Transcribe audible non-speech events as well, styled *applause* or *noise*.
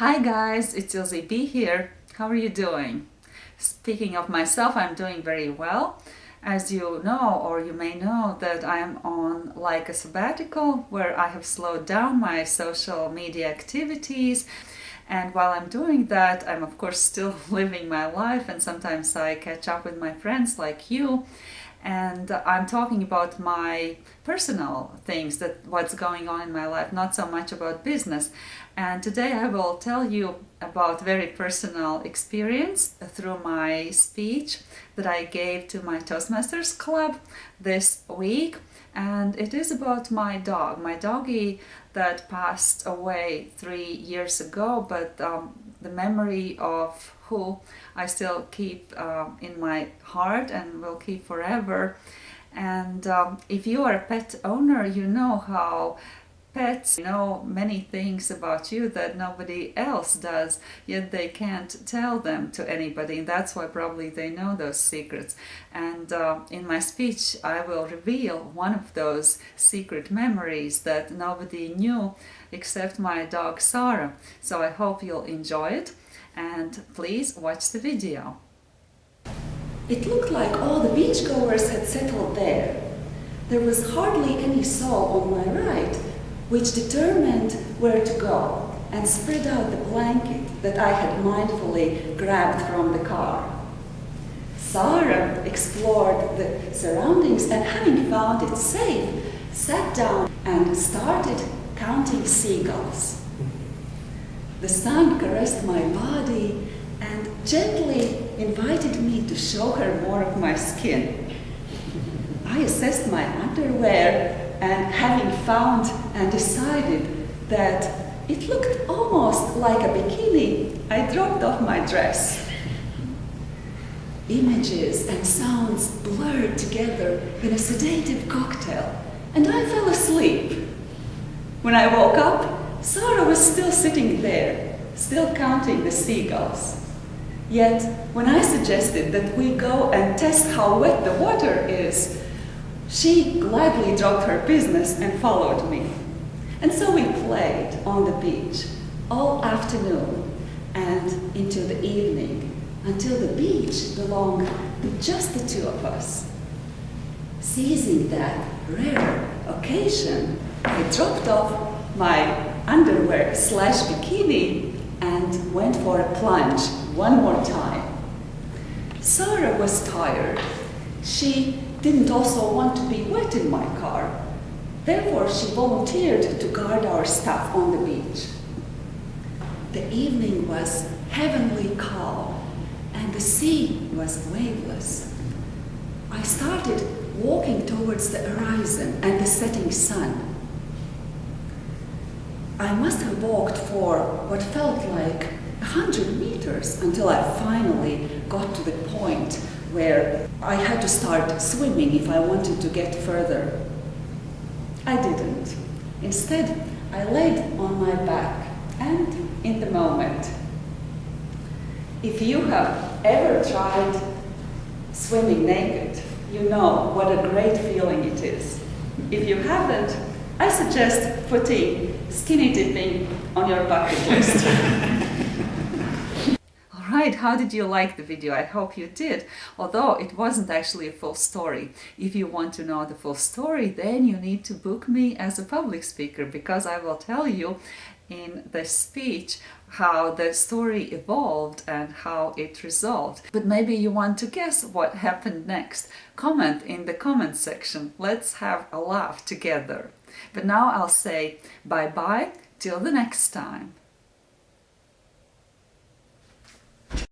Hi guys, it's Ilse B here. How are you doing? Speaking of myself, I'm doing very well. As you know, or you may know, that I'm on like a sabbatical where I have slowed down my social media activities and while I'm doing that, I'm of course still *laughs* living my life and sometimes I catch up with my friends like you and I'm talking about my personal things that what's going on in my life not so much about business. And today I will tell you about very personal experience through my speech that I gave to my Toastmasters club this week. And it is about my dog. My doggy that passed away three years ago but um, the memory of who I still keep uh, in my heart and will keep forever. And um, if you are a pet owner, you know how pets know many things about you that nobody else does, yet they can't tell them to anybody. And that's why probably they know those secrets. And uh, in my speech, I will reveal one of those secret memories that nobody knew except my dog Sarah. So I hope you'll enjoy it and please watch the video. It looked like all the beachgoers had settled there. There was hardly any soul on my right, which determined where to go and spread out the blanket that I had mindfully grabbed from the car. Sarah explored the surroundings and having found it safe, sat down and started counting seagulls. The sun caressed my body and gently invited me to show her more of my skin. I assessed my underwear and having found and decided that it looked almost like a bikini, I dropped off my dress. Images and sounds blurred together in a sedative cocktail, and I fell asleep. When I woke up, Sarah was still sitting there, still counting the seagulls. Yet, when I suggested that we go and test how wet the water is, she gladly dropped her business and followed me. And so we played on the beach all afternoon and into the evening until the beach belonged to just the two of us. Seizing that rare occasion, I dropped off my underwear slash bikini and went for a plunge one more time. Sarah was tired. She didn't also want to be wet in my car. Therefore, she volunteered to guard our stuff on the beach. The evening was heavenly calm and the sea was waveless. I started walking towards the horizon and the setting sun. I must have walked for what felt like a hundred meters until I finally got to the point where I had to start swimming if I wanted to get further. I didn't. Instead, I laid on my back and in the moment. If you have ever tried swimming naked, you know what a great feeling it is. If you haven't, I suggest putting skinny dipping on your bucket list. *laughs* Alright, how did you like the video? I hope you did, although it wasn't actually a full story. If you want to know the full story, then you need to book me as a public speaker because I will tell you in the speech how the story evolved and how it resolved. But maybe you want to guess what happened next. Comment in the comment section. Let's have a laugh together. But now I'll say bye-bye till the next time.